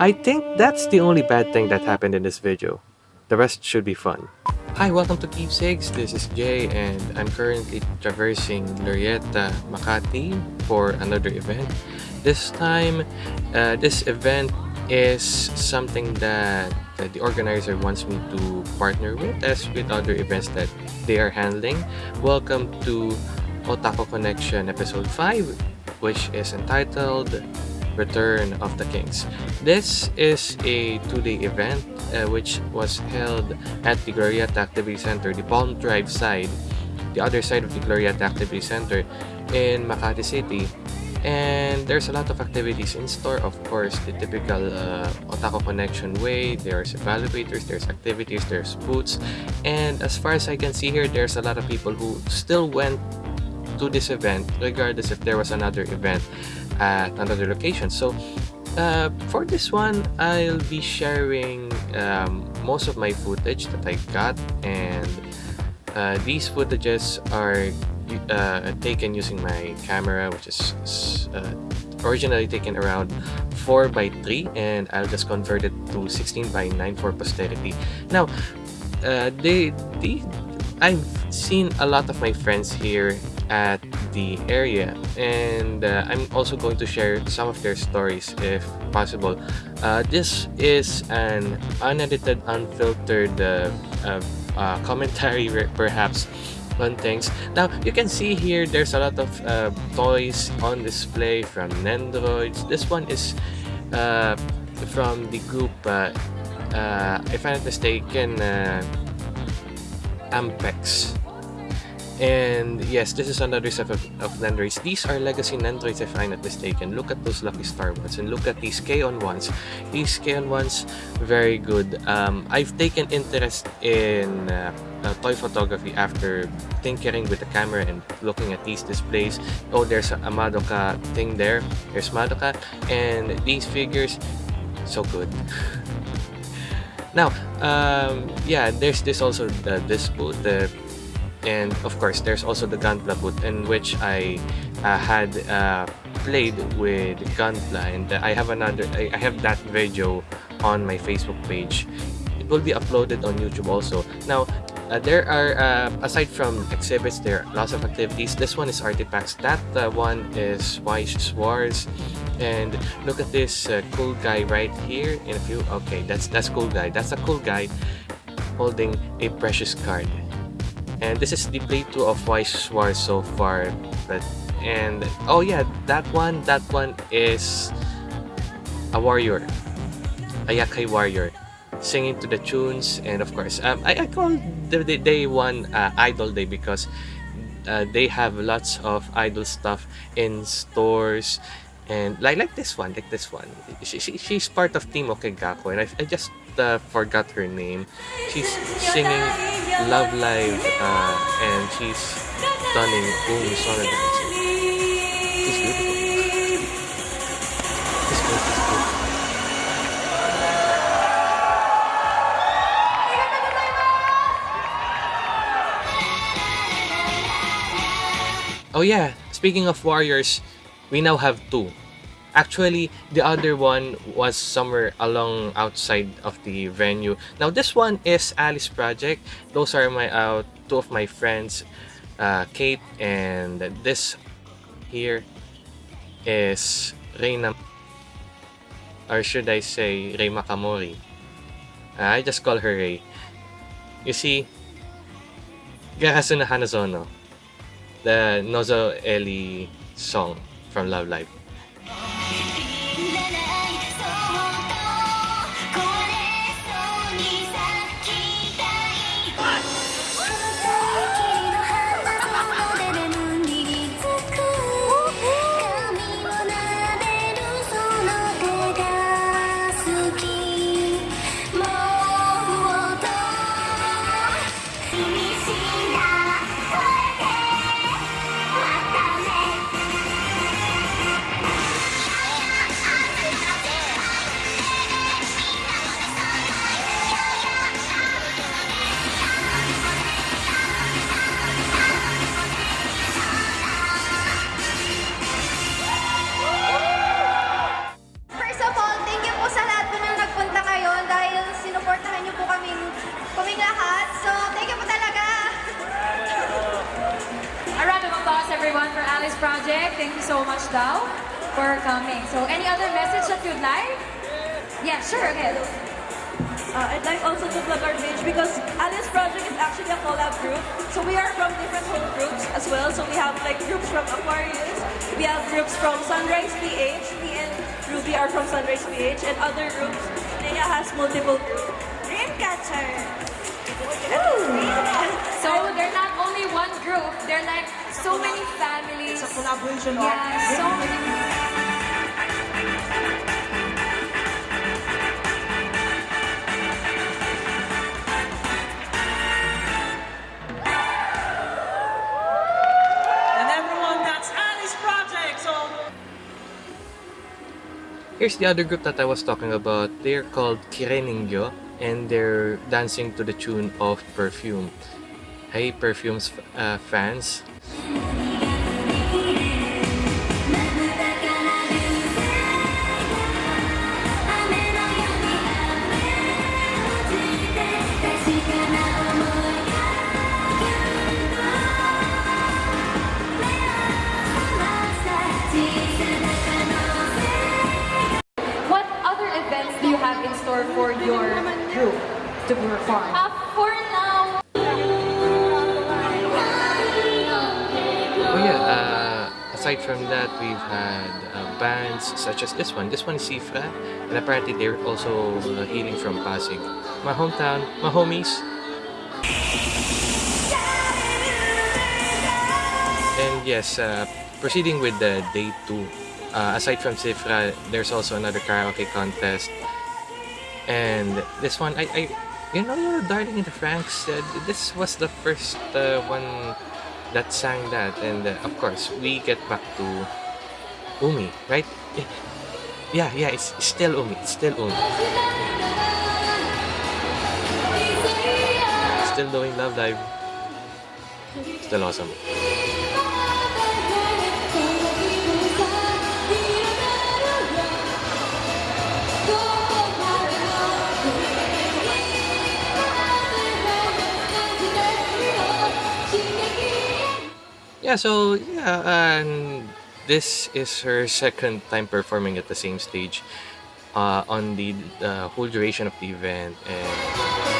I think that's the only bad thing that happened in this video. The rest should be fun. Hi, welcome to Keepsakes. This is Jay and I'm currently traversing Glorieta, Makati for another event. This time, uh, this event is something that, the organizer wants me to partner with as with other events that they are handling. Welcome to Otaku Connection episode 5 which is entitled Return of the Kings. This is a two-day event uh, which was held at the Glorieta Activity Center, the Palm Drive side, the other side of the Glorieta Activity Center in Makati City. And there's a lot of activities in store, of course, the typical uh, Connection way. There's evaluators, there's activities, there's booths. And as far as I can see here, there's a lot of people who still went to this event regardless if there was another event at another location. So uh, for this one, I'll be sharing um, most of my footage that I got and uh, these footages are uh, taken using my camera which is uh, originally taken around 4 by 3 and I'll just convert it to 16 by 9 for posterity. Now, uh, they, they, I've seen a lot of my friends here at the area and uh, I'm also going to share some of their stories if possible. Uh, this is an unedited, unfiltered uh, uh, uh commentary perhaps on things. Now you can see here there's a lot of toys on display from Nendoroids. This one is from the group, if I'm not mistaken, Ampex. And yes, this is another set of, of. These are legacy Nendoroids if I'm not mistaken. Look at those Lucky Star ones and look at these K-On! ones. These K-On! ones, very good. Um, I've taken interest in uh, uh, toy photography after tinkering with the camera and looking at these displays. Oh, there's a, a Madoka thing there. There's Madoka. And these figures, so good. now, um, yeah, there's this also, this booth, the and of course there's also the Gunpla booth in which I uh, had uh, played with Gunpla and I have another I, I have that video on my Facebook page. It will be uploaded on YouTube also. Now uh, there are uh, aside from exhibits there are lots of activities. This one is artifacts. That uh, one is Weiss Schwarz and look at this uh, cool guy right here in a few okay that's that's cool guy. That's a cool guy holding a precious card and this is the playthrough of Weiss Schwarz so far. But and oh yeah that one that one is a warrior. A yakai warrior. Singing to the tunes and of course um, I, I call the, the day one uh, idol day because uh, they have lots of idol stuff in stores. And like like this one like this one. She, she, she's part of team Okegako. And I, I just uh, forgot her name she's singing Love Live uh, and she's stunning Sona dancing. She's beautiful. Good. Oh yeah, speaking of warriors, we now have two. Actually, the other one was somewhere along outside of the venue. Now, this one is Alice Project. Those are my uh, two of my friends, uh, Kate and this here is Reina or should I say Rei Makamori. Uh, I just call her Rei. You see, Garasu no Hanazono, the Nozo Eli song from Love Live. So any other message that you'd like? Yeah, sure, okay. Uh, I'd like also to plug our page because Alice Project is actually a collab group. So we are from different home groups as well. So we have like groups from Aquarius, we have groups from Sunrise PH, me and Ruby are from Sunrise PH, and other groups. Naya has multiple groups. Dreamcatcher! So they're not only one group, they're like so many families. It's a collaboration Yeah, so many. Here's the other group that I was talking about. They're called Kireningyo and they're dancing to the tune of Perfume. Hey, Perfume's uh, fans. As this one. This one is Sifra, and apparently they're also uh, hailing from Pasig. My hometown, my homies. And yes, uh, proceeding with the day two. Uh, aside from Sifra, there's also another karaoke contest. And this one, I, I you know, Darling in the Franxx, uh, this was the first uh, one that sang that. And uh, of course, we get back to Umi, right? Yeah, yeah, it's still Umi. It's still Umi. Still doing Love Live. Still awesome. Yeah, so yeah, and this is her second time performing at the same stage uh, on the uh, whole duration of the event. And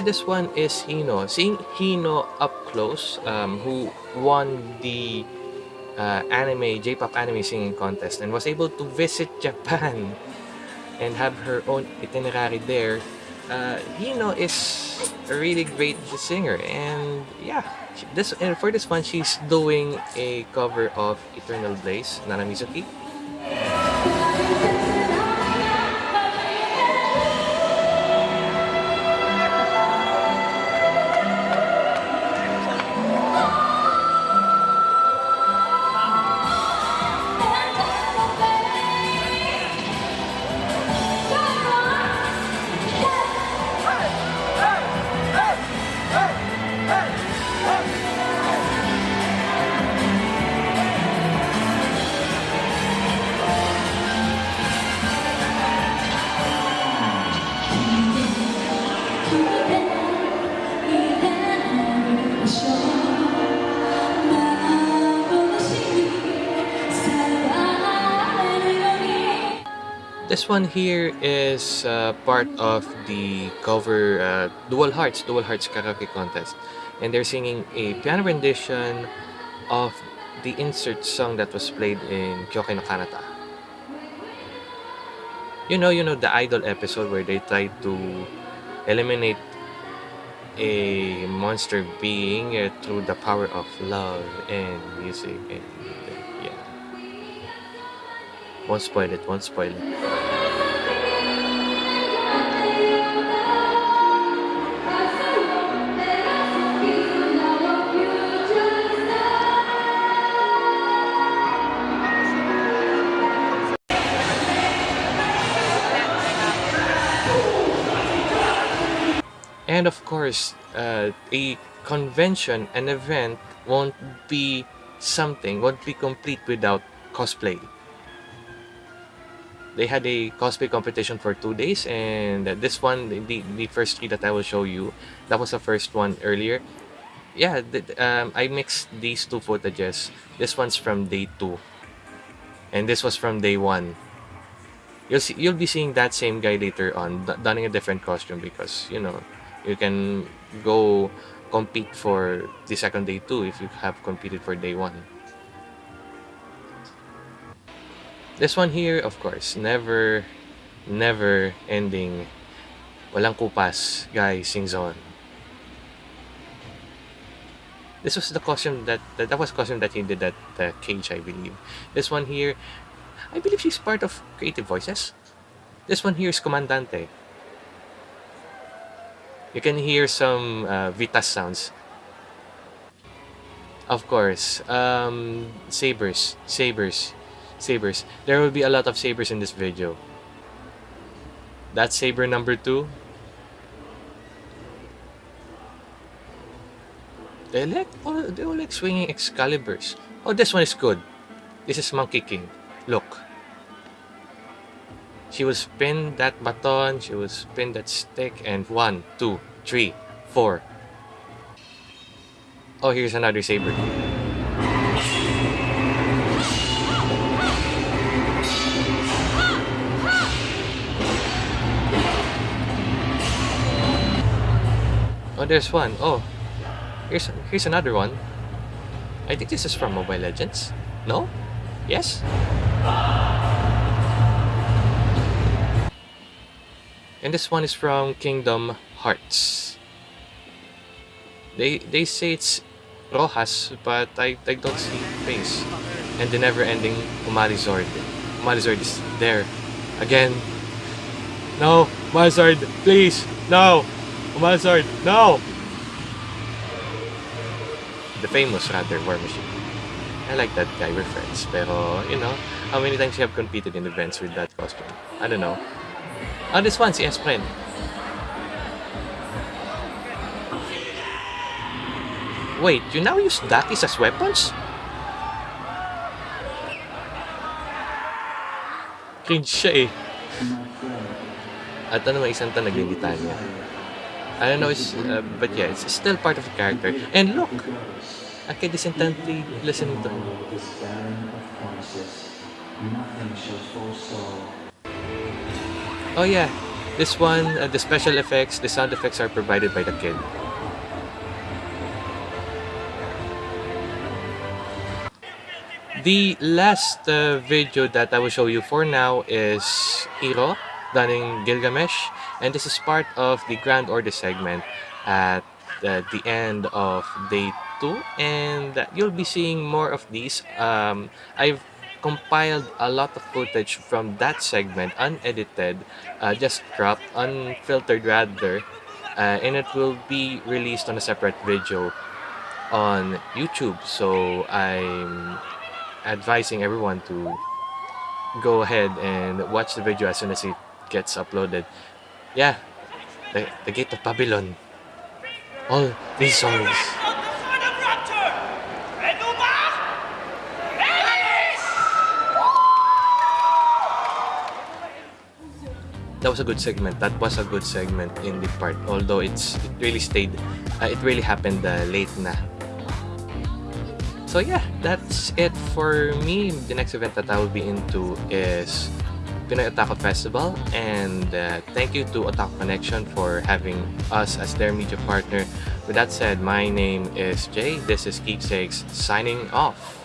yeah, this one is Hino. Seeing Hino up close, um, who won the uh, anime J-pop anime singing contest and was able to visit Japan and have her own itinerary there. Uh, Hino is a really great singer, and yeah, this and for this one she's doing a cover of Eternal Blaze, Nana Mizuki. This one here is uh, part of the cover uh, Dual Hearts, Dual Hearts karaoke contest. And they're singing a piano rendition of the insert song that was played in Kyokai no Kanata. You know, you know the idol episode where they try to eliminate a monster being uh, through the power of love and music and. Won't spoil it, won't spoil it. And of course, uh, a convention, an event won't be something, won't be complete without cosplay. They had a cosplay competition for two days, and this one, the, the first three that I will show you, that was the first one earlier. Yeah, the, um, I mixed these two footages. This one's from day two, and this was from day one. You'll see, you'll be seeing that same guy later on, donning a different costume because you know you can go compete for the second day too if you have competed for day one. This one here, of course, never, never ending. Walang kupas, guy sings on. This was the costume that, that, that was costume that he did at the cage, I believe. This one here, I believe she's part of Creative Voices. This one here is Comandante. You can hear some uh, Vitas sounds. Of course, um, sabers, sabers, sabers. There will be a lot of sabers in this video. That's saber number two. They like, oh, they all like swinging Excaliburs. Oh, this one is good. This is Monkey King. Look. She will spin that baton, she will spin that stick, and one, two, three, four. Oh, here's another saber. There's one. Oh, here's here's another one. I think this is from Mobile Legends. No? Yes? And this one is from Kingdom Hearts. They they say it's Rojas, but I, I don't see face. And the never-ending Umalizord. Umalizord is there. Again. No! Umalizord, please! No! Umalizord, no! The famous, rather, War Machine. I like that guy, we're friends. Pero, you know, how many times you have competed in events with that costume? I don't know. Oh, this one, si Espren. Wait, you now use Dakis as weapons? Cringe siya eh. At ano may isang tanag yung niya. I don't know, it's, uh, but yeah, it's still part of the character. And look! I can disintegrate listen to him. Oh yeah, this one, uh, the special effects, the sound effects are provided by the kid. The last uh, video that I will show you for now is Hiro donning Gilgamesh and this is part of the Grand Order segment at uh, the end of day 2 and you'll be seeing more of these. Um, I've compiled a lot of footage from that segment, unedited, uh, just cropped, unfiltered rather, uh, and it will be released on a separate video on YouTube. So I'm advising everyone to go ahead and watch the video as soon as it gets uploaded. Yeah, the, the Gate of Babylon. All these songs. that was a good segment. That was a good segment in the part. Although it's it really stayed, uh, it really happened uh, late na. So yeah, that's it for me. The next event that I will be into is Pinoy Otaku Festival and uh, thank you to Otaku Connection for having us as their media partner. With that said, my name is Jay. This is Keepsakes signing off.